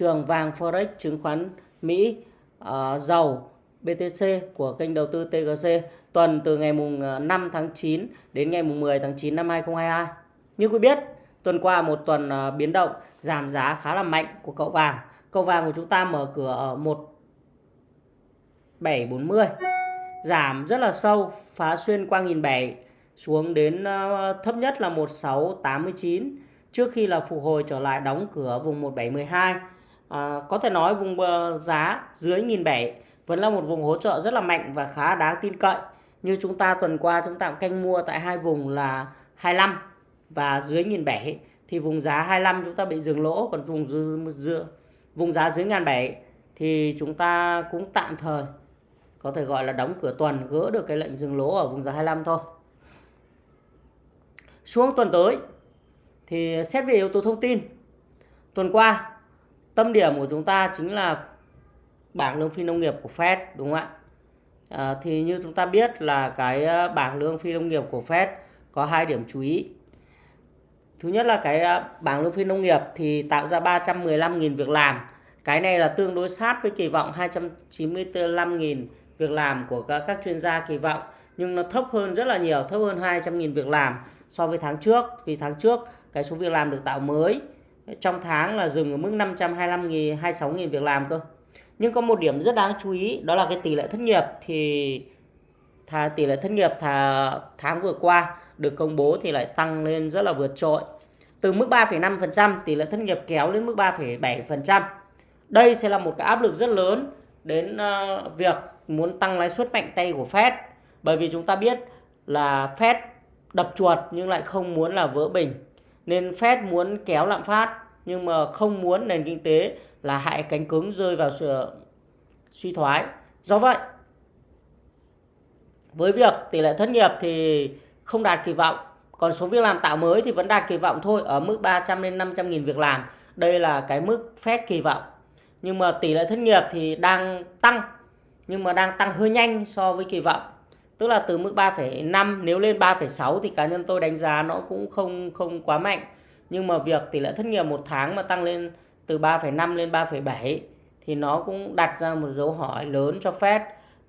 trường vàng Forex chứng khoán Mỹ ờ, uh, dầu BTC của kênh đầu tư TGC tuần từ ngày mùng ờ, 5 tháng 9 đến ngày mùng 10 tháng 9 năm 2022. Như quý biết, tuần qua một tuần ờ, biến động giảm giá khá là mạnh của cậu vàng. Cậu vàng của chúng ta mở cửa ở 1740 giảm rất là sâu, phá xuyên qua 1007 xuống đến thấp nhất là 1689 trước khi là phục hồi trở lại đóng cửa vùng 1712. À, có thể nói vùng giá dưới 1007 vẫn là một vùng hỗ trợ rất là mạnh và khá đáng tin cậy. Như chúng ta tuần qua chúng ta canh mua tại hai vùng là 25 và dưới 1007 thì vùng giá 25 chúng ta bị dừng lỗ còn vùng dư, dư, vùng giá dưới 1007 thì chúng ta cũng tạm thời có thể gọi là đóng cửa tuần gỡ được cái lệnh dừng lỗ ở vùng giá 25 thôi. Xuống tuần tới thì xét về yếu tố thông tin. Tuần qua tâm điểm của chúng ta chính là bảng lương phi nông nghiệp của Fed đúng không ạ? À, thì như chúng ta biết là cái à, bảng lương phi nông nghiệp của Fed có hai điểm chú ý. Thứ nhất là cái à, bảng lương phi nông nghiệp thì tạo ra 315.000 việc làm. Cái này là tương đối sát với kỳ vọng 295.000 việc làm của các, các chuyên gia kỳ vọng nhưng nó thấp hơn rất là nhiều, thấp hơn 200.000 việc làm so với tháng trước. Vì tháng trước cái số việc làm được tạo mới trong tháng là dừng ở mức 525.000 26.000 việc làm cơ. Nhưng có một điểm rất đáng chú ý đó là cái tỷ lệ thất nghiệp thì thà tỷ lệ thất nghiệp thà tháng vừa qua được công bố thì lại tăng lên rất là vượt trội. Từ mức 3,5% tỷ lệ thất nghiệp kéo lên mức 3,7%. Đây sẽ là một cái áp lực rất lớn đến uh, việc muốn tăng lãi suất mạnh tay của Fed. Bởi vì chúng ta biết là Fed đập chuột nhưng lại không muốn là vỡ bình. Nên Fed muốn kéo lạm phát nhưng mà không muốn nền kinh tế là hại cánh cứng rơi vào sự suy thoái. Do vậy, với việc tỷ lệ thất nghiệp thì không đạt kỳ vọng, còn số việc làm tạo mới thì vẫn đạt kỳ vọng thôi, ở mức 300 đến 500 nghìn việc làm. Đây là cái mức phép kỳ vọng. Nhưng mà tỷ lệ thất nghiệp thì đang tăng, nhưng mà đang tăng hơi nhanh so với kỳ vọng. Tức là từ mức 3,5 nếu lên 3,6 thì cá nhân tôi đánh giá nó cũng không không quá mạnh. Nhưng mà việc tỷ lệ thất nghiệp một tháng mà tăng lên từ 3,5 lên 3,7 thì nó cũng đặt ra một dấu hỏi lớn cho Fed.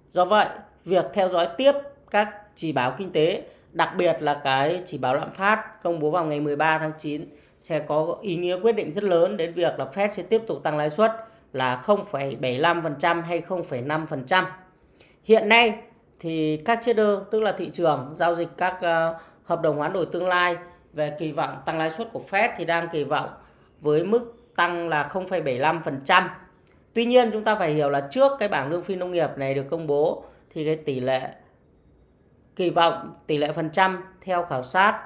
Do vậy, việc theo dõi tiếp các chỉ báo kinh tế, đặc biệt là cái chỉ báo lạm phát công bố vào ngày 13 tháng 9 sẽ có ý nghĩa quyết định rất lớn đến việc là Fed sẽ tiếp tục tăng lãi suất là 0,75% hay 0,5%. Hiện nay thì các trader tức là thị trường giao dịch các uh, hợp đồng hoán đổi tương lai về kỳ vọng tăng lãi suất của Fed thì đang kỳ vọng với mức tăng là 0,75%. Tuy nhiên chúng ta phải hiểu là trước cái bảng lương phi nông nghiệp này được công bố thì cái tỷ lệ kỳ vọng tỷ lệ phần trăm theo khảo sát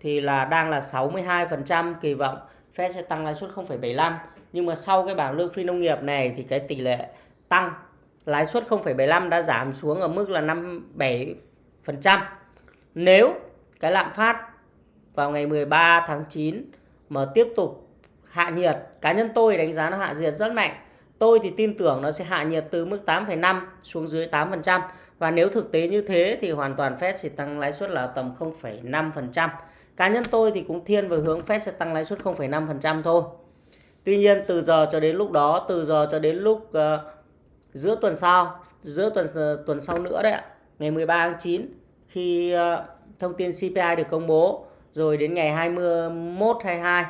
thì là đang là 62% kỳ vọng Fed sẽ tăng lãi suất 0,75 nhưng mà sau cái bảng lương phi nông nghiệp này thì cái tỷ lệ tăng lãi suất 0,75 đã giảm xuống ở mức là 57%. Nếu cái lạm phát vào ngày 13 tháng 9 mà tiếp tục hạ nhiệt cá nhân tôi đánh giá nó hạ nhiệt rất mạnh tôi thì tin tưởng nó sẽ hạ nhiệt từ mức 8,5 xuống dưới 8% và nếu thực tế như thế thì hoàn toàn Fed sẽ tăng lãi suất là tầm 0,5%. Cá nhân tôi thì cũng thiên về hướng Fed sẽ tăng lãi suất 0,5% thôi. Tuy nhiên từ giờ cho đến lúc đó, từ giờ cho đến lúc uh, giữa tuần sau, giữa tuần ờ, tuần sau nữa đấy ạ, ngày 13 tháng 9 khi ờ, thông tin CPI được công bố rồi đến ngày 21 22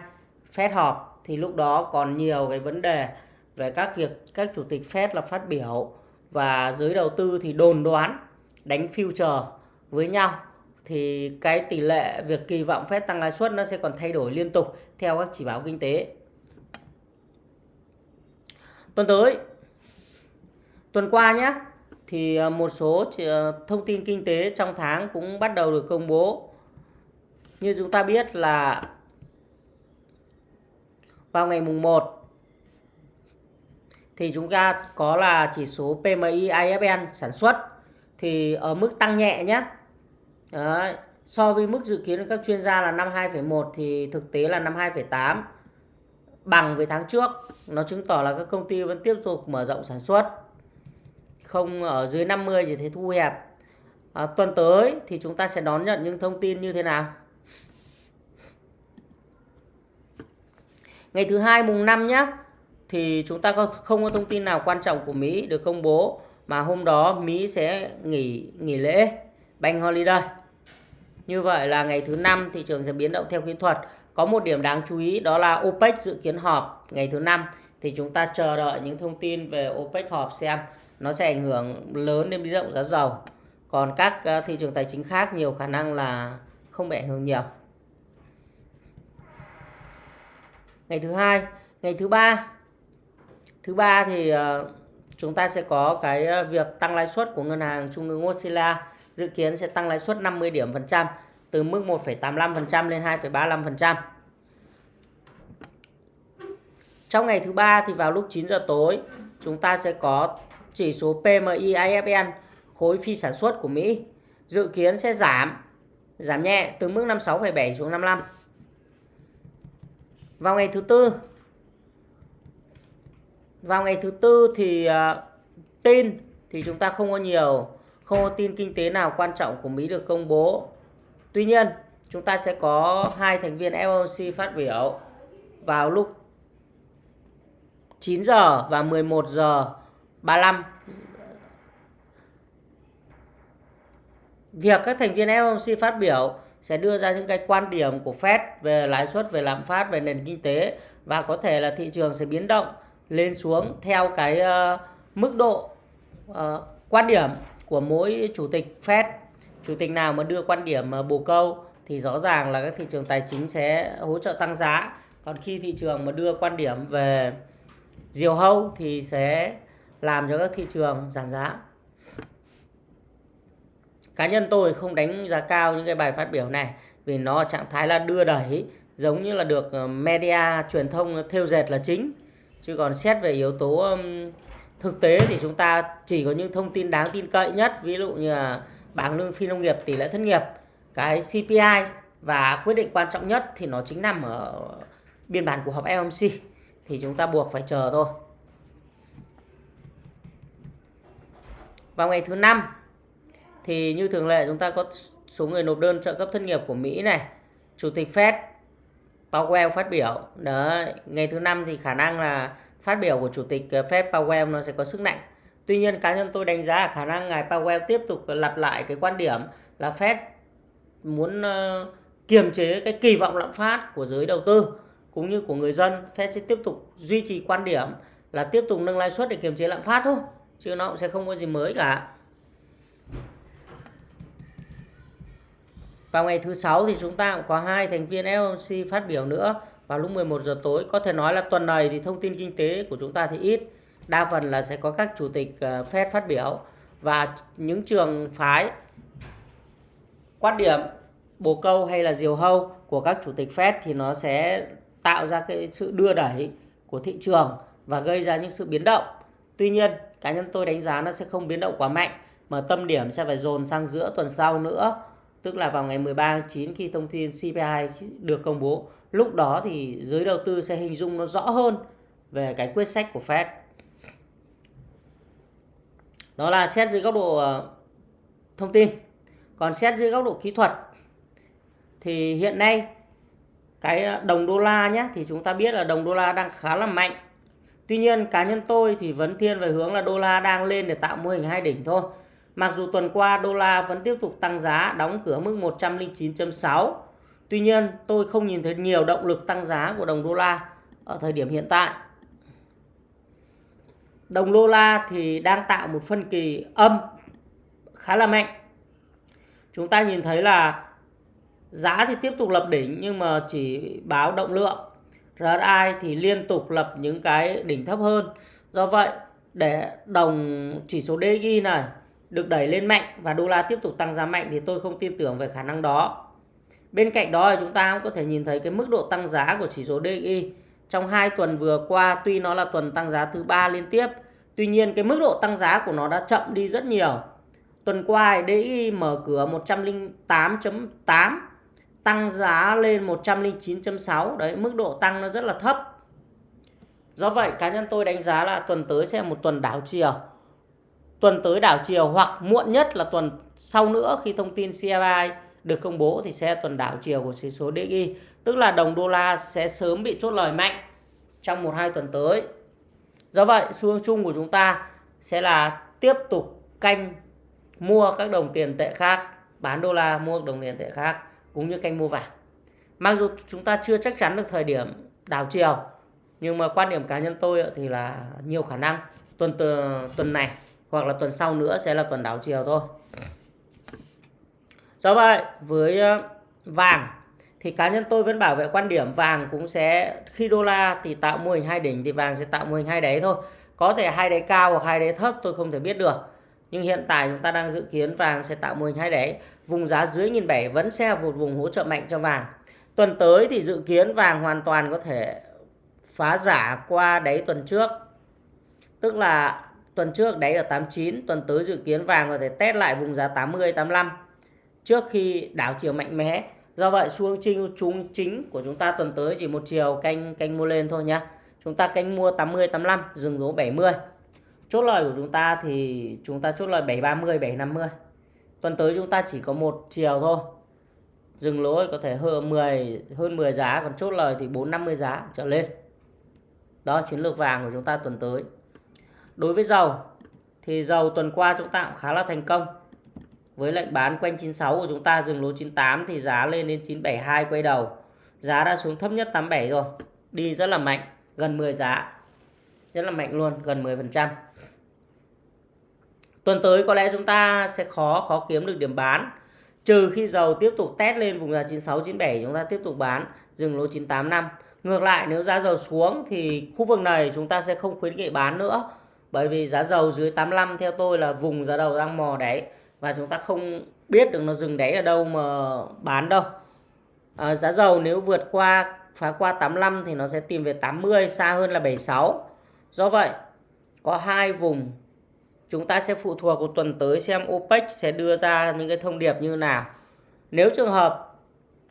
Fed họp thì lúc đó còn nhiều cái vấn đề về các việc các chủ tịch Fed là phát biểu và giới đầu tư thì đồn đoán đánh future với nhau thì cái tỷ lệ việc kỳ vọng Fed tăng lãi suất nó sẽ còn thay đổi liên tục theo các chỉ báo kinh tế. Tuần tới tuần qua nhé thì ờ, một số ờ, thông tin kinh tế trong tháng cũng bắt đầu được công bố. Như chúng ta biết là vào ngày mùng 1 thì chúng ta có là chỉ số PMI IFN sản xuất thì ở mức tăng nhẹ nhé. Đấy. So với mức dự kiến của các chuyên gia là năm 2,1 thì thực tế là năm 2,8 bằng với tháng trước. Nó chứng tỏ là các công ty vẫn tiếp tục mở rộng sản xuất. Không ở dưới 50 thì thấy thu hẹp. À, tuần tới thì chúng ta sẽ đón nhận những thông tin như thế nào? Ngày thứ hai mùng 5 nhé thì chúng ta không có thông tin nào quan trọng của Mỹ được công bố mà hôm đó Mỹ sẽ nghỉ nghỉ lễ Bank Holiday. Như vậy là ngày thứ năm thị trường sẽ biến động theo kỹ thuật. Có một điểm đáng chú ý đó là OPEC dự kiến họp ngày thứ năm thì chúng ta chờ đợi những thông tin về OPEC họp xem nó sẽ ảnh hưởng lớn đến biến động giá dầu. Còn các ờ, thị trường tài chính khác nhiều khả năng là không bị ảnh hưởng nhiều. Ngày thứ hai, ngày thứ ba. Thứ ba thì ờ, chúng ta sẽ có cái ờ, việc tăng lãi suất của ngân hàng trung ương Australia dự kiến sẽ tăng lãi suất 50 điểm phần trăm từ mức 1,85% lên 2,35%. Trong ngày thứ ba thì vào lúc 9 giờ tối chúng ta sẽ có chỉ số PMI IFN khối phi sản xuất của Mỹ dự kiến sẽ giảm giảm nhẹ từ mức 56,7 xuống 55. Vào ngày thứ tư vào ngày thứ tư thì uh, tin thì chúng ta không có nhiều không có tin kinh tế nào quan trọng của Mỹ được công bố. Tuy nhiên, chúng ta sẽ có hai thành viên FOMC phát biểu vào lúc 9 giờ và 11 giờ 35. Việc các thành viên FOMC phát biểu sẽ đưa ra những cái quan điểm của Fed về lãi suất, về lạm phát, về nền kinh tế và có thể là thị trường sẽ biến động lên xuống theo cái uh, mức độ uh, quan điểm của mỗi chủ tịch Fed. Chủ tịch nào mà đưa quan điểm uh, bồ câu thì rõ ràng là các thị trường tài chính sẽ hỗ trợ tăng giá. Còn khi thị trường mà đưa quan điểm về diều hâu thì sẽ làm cho các thị trường giảm giá. Cá nhân tôi không đánh giá cao những cái bài phát biểu này, vì nó trạng thái là đưa đẩy, giống như là được ờ, media truyền thông theo dệt là chính. Chứ còn xét về yếu tố thực tế thì chúng ta chỉ có những thông tin đáng tin cậy nhất, ví dụ như là bảng lương phi nông nghiệp tỷ lệ thất nghiệp. Cái CPI và quyết định quan trọng nhất thì nó chính nằm ở biên bản của họp FOMC thì chúng ta buộc phải chờ thôi. Vào ngày thứ năm thì như thường lệ chúng ta có số người nộp đơn trợ cấp thất nghiệp của Mỹ này chủ tịch Fed Powell phát biểu. đó ngày thứ năm thì khả năng là phát biểu của chủ tịch ờ, Fed Powell nó sẽ có sức nặng. Tuy nhiên cá nhân tôi đánh giá là khả năng ngài Powell tiếp tục lặp lại cái quan điểm là Fed muốn uh, kiềm chế cái kỳ vọng lạm phát của giới đầu tư cũng như của người dân. Fed sẽ tiếp tục duy trì quan điểm là tiếp tục nâng lãi suất để kiềm chế lạm phát thôi, chứ nó cũng sẽ không có gì mới cả. Vào ngày thứ sáu thì chúng ta cũng có hai thành viên FOMC phát biểu nữa vào lúc 11 giờ tối. Có thể nói là tuần này thì thông tin kinh tế của chúng ta thì ít. Đa phần là sẽ có các chủ tịch ờ, Fed phát biểu và những trường phái quan điểm bồ câu hay là diều hâu của các chủ tịch Fed thì nó sẽ tạo ra cái sự đưa đẩy của thị trường và gây ra những sự biến động. Tuy nhiên, cá nhân tôi đánh giá nó sẽ không biến động quá mạnh, mà tâm điểm sẽ phải dồn sang giữa tuần sau nữa tức là vào ngày 13 tháng 9 khi thông tin CPI được công bố. Lúc đó thì giới đầu tư sẽ hình dung nó rõ hơn về cái quyết sách của Fed. Đó là xét dưới góc độ ờ, thông tin. Còn xét dưới góc độ kỹ thuật thì hiện nay cái ờ, đồng đô la nhé, thì chúng ta biết là đồng đô la đang khá là mạnh. Tuy nhiên cá nhân tôi thì vẫn thiên về hướng là đô la đang lên để tạo mô hình hai đỉnh thôi. Mặc dù tuần qua đô la vẫn tiếp tục tăng giá, đóng cửa mức 109.6. Tuy nhiên, tôi không nhìn thấy nhiều động lực tăng giá của đồng đô la ở thời điểm hiện tại. Đồng đô la thì đang tạo một phân kỳ âm khá là mạnh. Chúng ta nhìn thấy là giá thì tiếp tục lập đỉnh nhưng mà chỉ báo động lượng. RSI thì liên tục lập những cái đỉnh thấp hơn. Do vậy, để đồng chỉ số DXY này được đẩy lên mạnh và đô la tiếp tục tăng giá mạnh thì tôi không tin tưởng về khả năng đó. Bên cạnh đó thì chúng ta cũng có thể nhìn thấy cái mức độ tăng giá của chỉ số DXY trong hai tuần vừa qua tuy nó là tuần tăng giá thứ ba liên tiếp, tuy nhiên cái mức độ tăng giá của nó đã chậm đi rất nhiều. Tuần qua DXY mở cửa 108.8 tăng giá lên 109.6, đấy mức độ tăng nó rất là thấp. Do vậy cá nhân tôi đánh giá là tuần tới sẽ là một tuần đảo chiều. Tuần tới đảo chiều hoặc muộn nhất là tuần sau nữa khi thông tin CFI được công bố thì sẽ tuần đảo chiều của chỉ số DXY tức là đồng đô la sẽ sớm bị chốt lời mạnh trong một hai tuần tới. Do vậy xu hướng chung của chúng ta sẽ là tiếp tục canh mua các đồng tiền tệ khác, bán đô la mua đồng tiền tệ khác cũng như canh mua vàng. Mặc dù chúng ta chưa chắc chắn được thời điểm đảo chiều, nhưng mà quan điểm cá nhân tôi thì là nhiều khả năng tuần tuần này hoặc là tuần sau nữa sẽ là tuần đảo chiều thôi. Do vậy, với ờ, vàng thì cá nhân tôi vẫn bảo vệ quan điểm vàng cũng sẽ, khi đô la thì tạo mô hình hai đỉnh thì vàng sẽ tạo mô hình hai đáy thôi. Có thể hai đáy cao hoặc hai đáy thấp tôi không thể biết được. Nhưng hiện tại chúng ta đang dự kiến vàng sẽ tạo mô hình hai đáy. Vùng giá dưới 1.700 vẫn sẽ là một vùng hỗ trợ mạnh cho vàng. Tuần tới thì dự kiến vàng hoàn toàn có thể phá giả qua đáy tuần trước. Tức là tuần trước đáy ở 89, tuần tới dự kiến vàng có thể test lại vùng giá 80 85 trước khi đảo chiều mạnh mẽ. Do vậy xu hướng chính chúng chính của chúng ta tuần tới chỉ một chiều canh canh mua lên thôi nhá. Chúng ta canh mua 80 85 dừng lỗ 70. Chốt lời của chúng ta thì chúng ta chốt lời 730 750. Tuần tới chúng ta chỉ có một chiều thôi. Dừng lỗ có thể hơn 10 hơn 10 giá còn chốt lời thì 450 giá trở lên. Đó chiến lược vàng của chúng ta tuần tới. Đối với dầu thì dầu tuần qua chúng ta cũng khá là thành công. Với lệnh bán quanh 96 của chúng ta dừng lỗ 98 thì giá lên đến 972 quay đầu. Giá đã xuống thấp nhất 87 rồi. Đi rất là mạnh, gần 10 giá. Rất là mạnh luôn, gần 10%. Tuần tới có lẽ chúng ta sẽ khó khó kiếm được điểm bán. Trừ khi dầu tiếp tục test lên vùng giá 96 97 chúng ta tiếp tục bán dừng lỗ 985. Ngược lại nếu giá dầu xuống thì khu vực này chúng ta sẽ không khuyến nghị bán nữa. Bởi vì giá dầu dưới 85 theo tôi là vùng giá đầu đang mò đáy và chúng ta không biết được nó dừng đáy ở đâu mà bán đâu. À, giá dầu nếu vượt qua phá qua 85 thì nó sẽ tìm về 80 xa hơn là 76. Do vậy có hai vùng chúng ta sẽ phụ thuộc vào tuần tới xem OPEC sẽ đưa ra những cái thông điệp như nào. Nếu trường hợp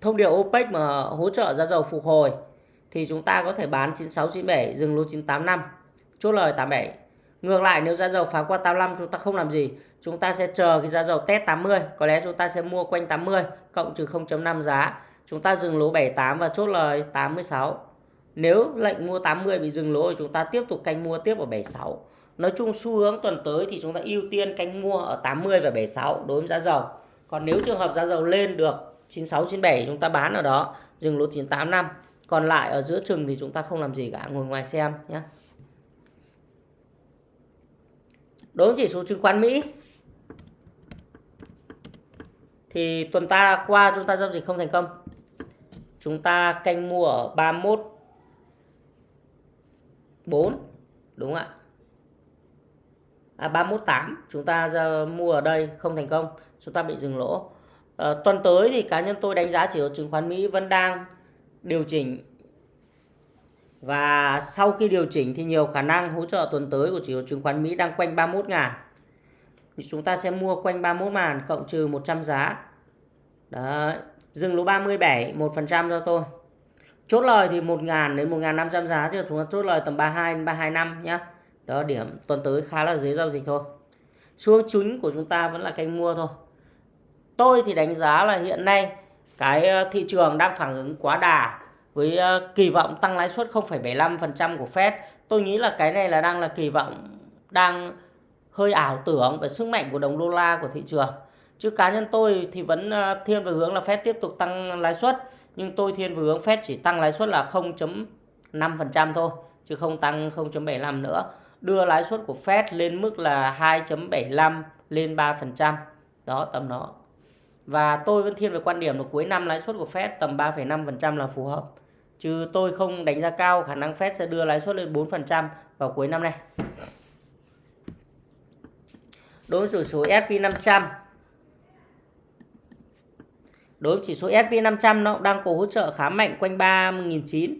thông điệp OPEC mà hỗ trợ giá dầu phục hồi thì chúng ta có thể bán 96 97 dừng lô 985 chốt lời 87. Ngược lại nếu giá dầu phá qua 85 chúng ta không làm gì, chúng ta sẽ chờ cái giá dầu test 80, có lẽ chúng ta sẽ mua quanh 80 cộng trừ 0.5 giá. Chúng ta dừng lỗ 78 và chốt lời 86. Nếu lệnh mua 80 bị dừng lỗ thì chúng ta tiếp tục canh mua tiếp ở 76. Nói chung xu hướng tuần tới thì chúng ta ưu tiên canh mua ở 80 và 76 đối với giá dầu. Còn nếu trường hợp giá dầu lên được 96 97 chúng ta bán ở đó, dừng lỗ 985. Còn lại ở giữa chừng thì chúng ta không làm gì cả, ngồi ngoài xem nhé. Đối với chỉ số chứng khoán Mỹ thì tuần ta qua chúng ta giao dịch không thành công. Chúng ta canh mua ở 31 4 đúng không ạ? À 318 chúng ta ra mua ở đây không thành công, chúng ta bị dừng lỗ. À, tuần tới thì cá nhân tôi đánh giá chỉ số chứng khoán Mỹ vẫn đang điều chỉnh và sau khi điều chỉnh thì nhiều khả năng hỗ trợ tuần tới của chỉ số chứng khoán Mỹ đang quanh 31 ngàn. Chúng ta sẽ mua quanh 31 ngàn cộng trừ 100 giá. Đấy. Dừng lỗ 37, 1% cho tôi. Chốt lời thì 1 ngàn đến 1.500 giá thì chúng ta chốt lời tầm 32 đến 325 nhá. Đó điểm tuần tới khá là dễ giao dịch thôi. Xu chính của chúng ta vẫn là canh mua thôi. Tôi thì đánh giá là hiện nay cái ờ, thị trường đang phản ứng quá đà với ờ, kỳ vọng tăng lãi suất 0,75% của Fed. Tôi nghĩ là cái này là đang là kỳ vọng đang hơi ảo tưởng về sức mạnh của đồng đô la của thị trường. Chứ cá nhân tôi thì vẫn ờ, thiên về hướng là Fed tiếp tục tăng lãi suất, nhưng tôi thiên về hướng Fed chỉ tăng lãi suất là 0.5% thôi, chứ không tăng 0.75 nữa. Đưa lãi suất của Fed lên mức là 2.75 lên 3%. Đó tầm đó. Và tôi vẫn thiên về quan điểm là cuối năm lãi suất của Fed tầm 3,5% là phù hợp. Chứ tôi không đánh giá cao khả năng Fed sẽ đưa lãi suất lên 4% vào cuối năm nay. Đối với chỉ số S&P 500 Đối với chỉ số S&P 500 nó đang có hỗ trợ khá mạnh quanh 3.900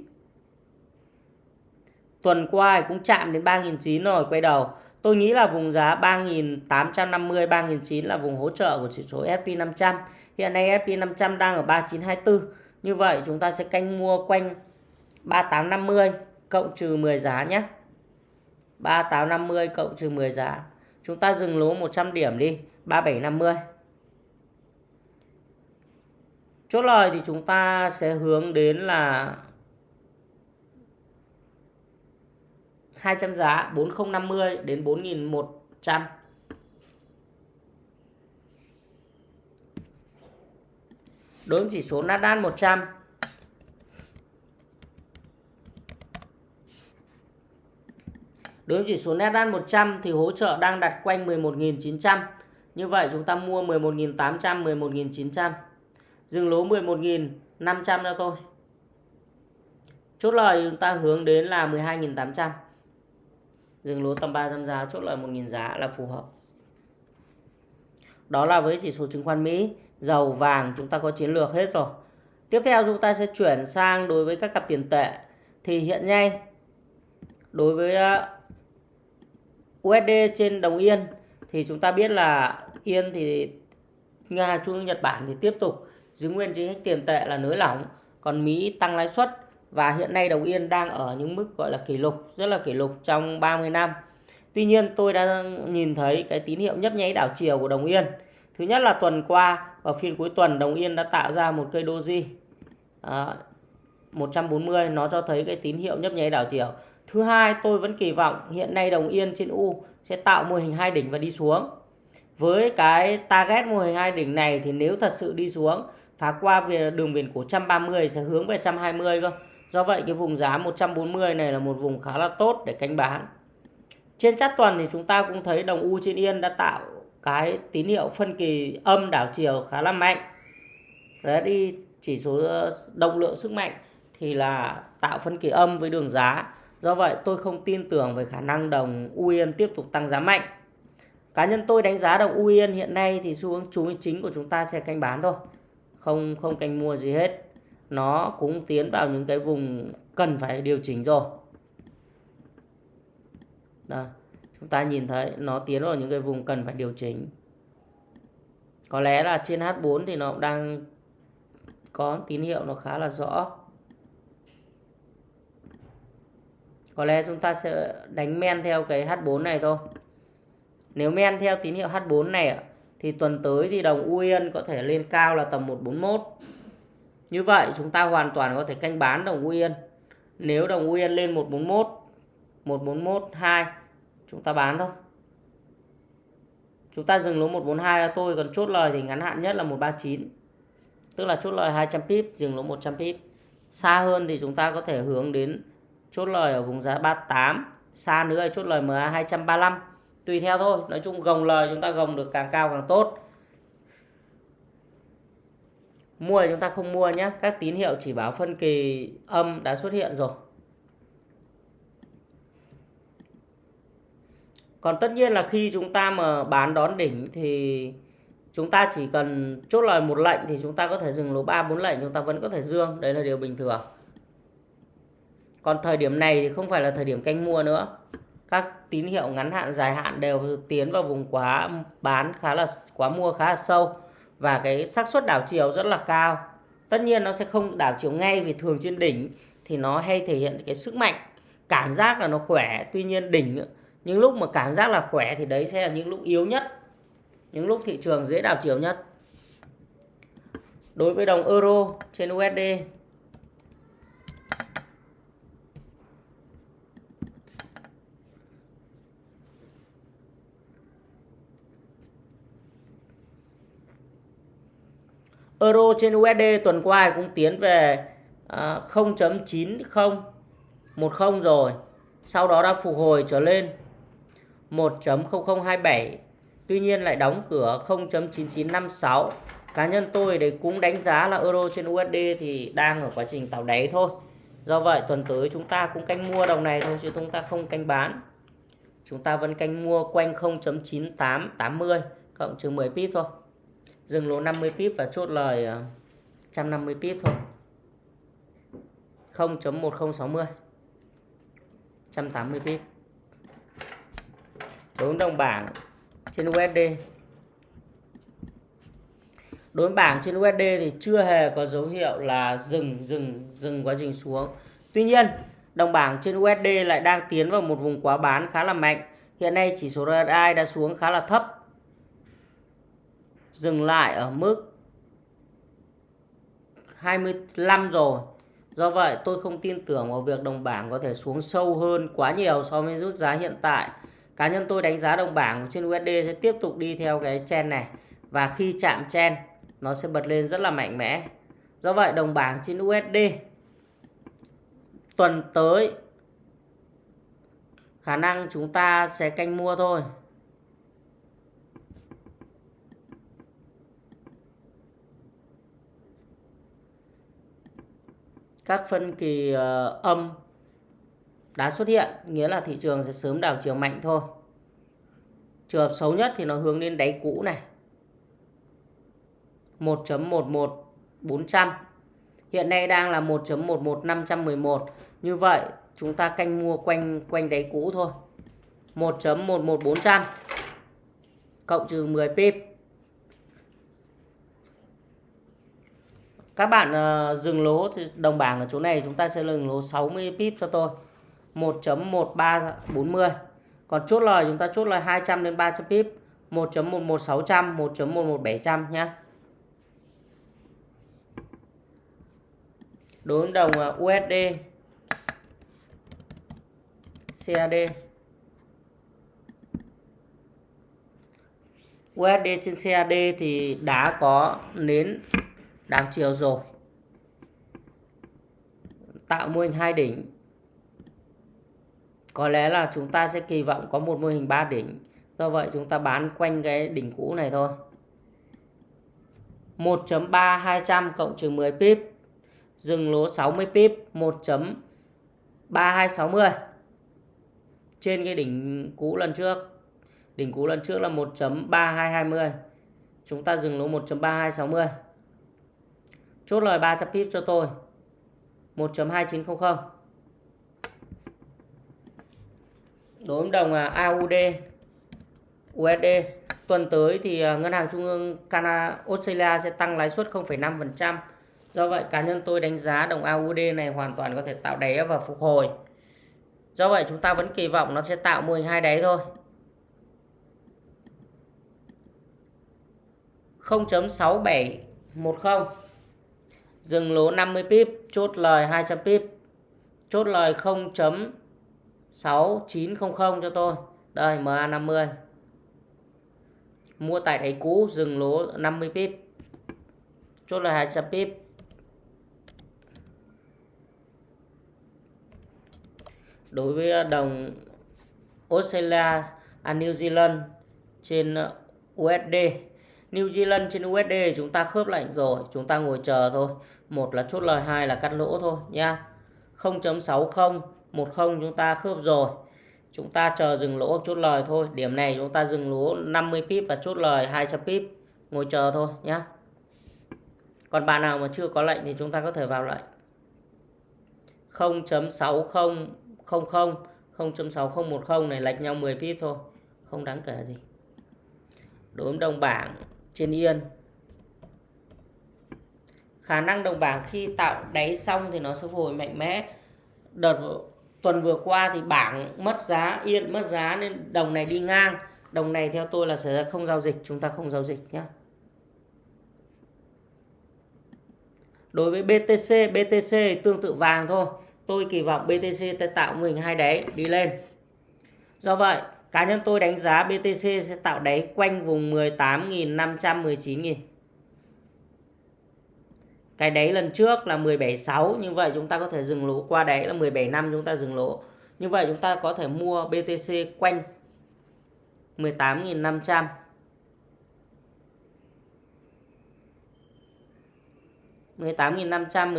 Tuần qua thì cũng chạm đến 3.900 rồi quay đầu. Tôi nghĩ là vùng giá 3.850 3.900 là vùng hỗ trợ của chỉ số S&P 500. Hiện nay S&P 500 đang ở 3924. Như vậy chúng ta sẽ canh mua quanh 3850 cộng trừ 10 giá nhé. 3850 cộng trừ 10 giá. Chúng ta dừng lỗ 100 điểm đi, 3750. Chốt lời thì chúng ta sẽ hướng đến là 200 giá 4050 đến 4100 đối với chỉ số Nasdaq 100 Đối với chỉ số Nasdaq 100 thì hỗ trợ đang đặt quanh 11.900. Như vậy chúng ta mua 11.800, 11.900. Dừng lỗ 11.500 cho tôi. Chốt lời chúng ta hướng đến là 12.800. Dừng lỗ tầm 300 giá, chốt lời 1.000 giá là phù hợp. Đó là với chỉ số chứng khoán Mỹ, dầu, vàng chúng ta có chiến lược hết rồi. Tiếp theo chúng ta sẽ chuyển sang đối với các cặp tiền tệ. Thì hiện nay đối với ờ, USD trên đồng yên thì chúng ta biết là yên thì Nga, trung Nhật Bản thì tiếp tục giữ nguyên chính sách tiền tệ là nới lỏng, còn Mỹ tăng lãi suất và hiện nay đồng yên đang ở những mức gọi là kỷ lục, rất là kỷ lục trong 30 năm. Tuy nhiên tôi đã nhìn thấy cái tín hiệu nhấp nháy đảo chiều của đồng yên. Thứ nhất là tuần qua vào phiên cuối tuần đồng yên đã tạo ra một cây doji ờ, à, 140 nó cho thấy cái tín hiệu nhấp nháy đảo chiều. Thứ hai, tôi vẫn kỳ vọng hiện nay đồng yên trên U sẽ tạo mô hình hai đỉnh và đi xuống. Với cái target mô hình hai đỉnh này thì nếu thật sự đi xuống phá qua về đường biển cổ 130 sẽ hướng về 120 cơ. Do vậy, cái vùng giá 140 này là một vùng khá là tốt để canh bán. Trên chát tuần thì chúng ta cũng thấy đồng U trên Yên đã tạo cái tín hiệu phân kỳ âm đảo chiều khá là mạnh. Đấy, đi chỉ số ờ, động lượng sức mạnh thì là tạo phân kỳ âm với đường giá Do vậy, tôi không tin tưởng về khả năng đồng u Yên tiếp tục tăng giá mạnh. Cá nhân tôi đánh giá đồng u Yên hiện nay thì xu hướng chú chính của chúng ta sẽ canh bán thôi. Không không canh mua gì hết. Nó cũng tiến vào những cái vùng cần phải điều chỉnh rồi. Đó. chúng ta nhìn thấy nó tiến vào những cái vùng cần phải điều chỉnh. Có lẽ là trên H4 thì nó đang có tín hiệu nó khá là rõ. có lẽ chúng ta sẽ đánh men theo cái H4 này thôi nếu men theo tín hiệu H4 này thì tuần tới thì đồng U Yên có thể lên cao là tầm 141 như vậy chúng ta hoàn toàn có thể canh bán đồng U Yên nếu đồng U Yên lên 141 141 2 chúng ta bán thôi. Chúng ta dừng lỗ 142 là tôi, còn chốt lời thì ngắn hạn nhất là 139 tức là chốt lời 200 pip, dừng lỗ 100 pip. Xa hơn thì chúng ta có thể hướng đến chốt lời ở vùng giá 38 xa nữa thì chốt lời MA 235 tùy theo thôi, nói chung gồng lời chúng ta gồng được càng cao càng tốt. Mua thì chúng ta không mua nhé các tín hiệu chỉ báo phân kỳ âm đã xuất hiện rồi. Còn tất nhiên là khi chúng ta mà bán đón đỉnh thì chúng ta chỉ cần chốt lời một lệnh thì chúng ta có thể dừng lỗ ba bốn lệnh, chúng ta vẫn có thể dương. Đấy là điều bình thường. Còn thời điểm này thì không phải là thời điểm canh mua nữa các tín hiệu ngắn hạn, dài hạn đều tiến vào vùng quá bán khá là, quá mua khá là sâu và cái xác suất đảo chiều rất là cao. Tất nhiên nó sẽ không đảo chiều ngay vì thường trên đỉnh thì nó hay thể hiện cái sức mạnh, cảm giác là nó khỏe. Tuy nhiên đỉnh, những lúc mà cảm giác là khỏe thì đấy sẽ là những lúc yếu nhất, những lúc thị trường dễ đảo chiều nhất. Đối với đồng euro trên USD Euro trên USD tuần qua cũng tiến về à, 0.9010 rồi. Sau đó đã phục hồi trở lên 1.0027. Tuy nhiên lại đóng cửa 0.9956. Cá nhân tôi đấy cũng đánh giá là euro trên USD thì đang ở quá trình tạo đáy thôi. Do vậy tuần tới chúng ta cũng canh mua đồng này thôi chứ chúng ta không canh bán. Chúng ta vẫn canh mua quanh 0.9880 cộng trừ 10 pip thôi dừng lỗ 50 pip và chốt lời ờ, 150 pip thôi. 0.1060 180 pip. Đối với đồng bảng trên USD đối với bảng trên USD thì chưa hề có dấu hiệu là dừng dừng dừng quá trình xuống. Tuy nhiên, đồng bảng trên USD lại đang tiến vào một vùng quá bán khá là mạnh. Hiện nay chỉ số RSI đã xuống khá là thấp dừng lại ở mức 25 rồi Do vậy, tôi không tin tưởng vào việc đồng bảng có thể xuống sâu hơn quá nhiều so với mức giá hiện tại. Cá nhân tôi đánh giá đồng bảng trên USD sẽ tiếp tục đi theo cái chen này. Và khi chạm chen nó sẽ bật lên rất là mạnh mẽ. Do vậy, đồng bảng trên USD tuần tới, khả năng chúng ta sẽ canh mua thôi. Các phân kỳ uh, âm đã xuất hiện nghĩa là thị trường sẽ sớm đảo chiều mạnh thôi. Trường hợp xấu nhất thì nó hướng lên đáy cũ này. 1.11400 hiện nay đang là 1.11511 như vậy chúng ta canh mua quanh quanh đáy cũ thôi. 1.11400 cộng trừ 10 pip. Các bạn uh, dừng lỗ thì đồng bảng ở chỗ này chúng ta sẽ dừng lỗ 60 pip cho tôi. 1.1340. Còn chốt lời chúng ta chốt lời 200 đến 300 pip. 1.11600, 1.11700 nhé. Đối với đồng ờ, USD CAD USD trên CAD thì đã có nến đảo chiều rồi. Tạo mô hình hai đỉnh. Có lẽ là chúng ta sẽ kỳ vọng có một mô hình ba đỉnh. Do vậy chúng ta bán quanh cái đỉnh cũ này thôi. 1.3 200 cộng trừ 10 pip. Dừng lỗ 60 pip 1.3260 trên cái đỉnh cũ lần trước. Đỉnh cũ lần trước là 1.3220 chúng ta dừng lỗ 1.3260 Chốt lời 300 pip cho tôi. 1.2900. Đối với đồng à, AUD USD tuần tới thì à, ngân hàng trung ương Canada Australia sẽ tăng lãi suất 0,5%. Do vậy cá nhân tôi đánh giá đồng AUD này hoàn toàn có thể tạo đáy và phục hồi. Do vậy chúng ta vẫn kỳ vọng nó sẽ tạo mô hình hai đáy thôi. 0.6710 dừng lỗ 50 pip, chốt lời 200 pip. Chốt lời 0.6900 cho tôi. Đây MA50 mua tại đáy cũ, dừng lỗ 50 pip. Chốt lời 200 pip. Đối với đồng Australia à New Zealand trên uh, USD New Zealand trên USD chúng ta khớp lệnh rồi, chúng ta ngồi chờ thôi một là chốt lời, hai là cắt lỗ thôi, nha. 0.60 10 chúng ta khớp rồi. Chúng ta chờ dừng lỗ chốt lời thôi. Điểm này chúng ta dừng lỗ 50 pip và chốt lời 200 pip. Ngồi chờ thôi nhé còn bạn nào mà chưa có lệnh thì chúng ta có thể vào lệnh. 0.6000 0.6010 này lệch nhau 10 pip thôi. Không đáng kể gì. Đối với đồng bảng trên yên khả năng đồng bảng khi tạo đáy xong thì nó sẽ phục hồi mạnh mẽ. Đợt tuần vừa qua thì bảng mất giá, yên mất giá nên đồng này đi ngang. Đồng này theo tôi là sẽ không giao dịch, chúng ta không giao dịch nhé đối với BTC BTC tương tự vàng thôi. Tôi kỳ vọng BTC sẽ tạo mình hai đáy, đi lên. Do vậy, cá nhân tôi đánh giá BTC sẽ tạo đáy quanh vùng 18.500 19.000 cái đáy lần trước là 17.6 như vậy chúng ta có thể dừng lỗ qua đáy là 17 năm chúng ta dừng lỗ. Như vậy chúng ta có thể mua BTC quanh 18.500 18.500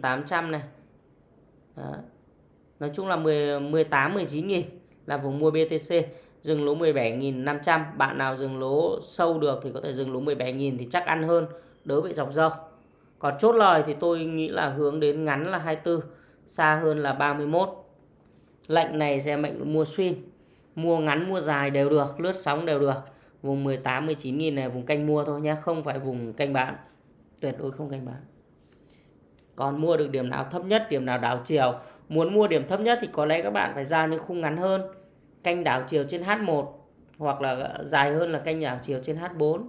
18.800 này. Đó. Nói chung là 10, 18 19.000 là vùng mua BTC dừng lỗ 17.500 bạn nào dừng lỗ sâu được thì có thể dừng lỗ 17.000 thì chắc ăn hơn đỡ bị dọc dâu còn chốt lời thì tôi nghĩ là hướng đến ngắn là 24, xa hơn là 31. Lệnh này sẽ mệnh mua xuyên, mua ngắn mua dài đều được, lướt sóng đều được. Vùng 18 19 nghìn này vùng canh mua thôi nhé, không phải vùng canh bán. Tuyệt đối không canh bán. Còn mua được điểm nào thấp nhất, điểm nào đảo chiều. Muốn mua điểm thấp nhất thì có lẽ các bạn phải ra những khung ngắn hơn. Canh đảo chiều trên H1 hoặc là dài hơn là canh đảo chiều trên H4.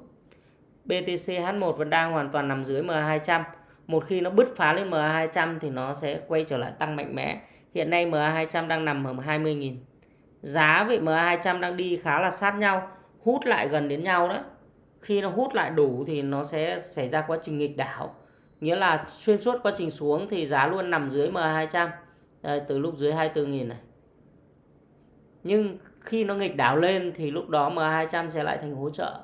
BTC H1 vẫn đang hoàn toàn nằm dưới MA200. một khi nó bứt phá lên MA200 thì nó sẽ quay trở lại tăng mạnh mẽ. Hiện nay MA200 đang nằm ở 20.000. Giá với MA200 đang đi khá là sát nhau, hút lại gần đến nhau đó. Khi nó hút lại đủ thì nó sẽ xảy ra quá trình nghịch đảo. Nghĩa là xuyên suốt quá trình xuống thì giá luôn nằm dưới MA200. Đây, từ lúc dưới 24.000 này. Nhưng khi nó nghịch đảo lên thì lúc đó MA200 sẽ lại thành hỗ trợ.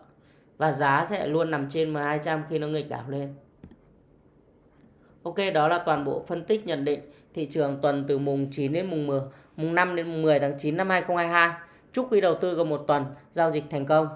Và giá sẽ luôn nằm trên MA200 khi nó nghịch đảo lên. Ok, đó là toàn bộ phân tích nhận định thị trường tuần từ mùng 9 đến mùng 10, mùng 5 đến mùng 10 tháng 9 năm 2022. Chúc quý đầu tư có một tuần giao dịch thành công.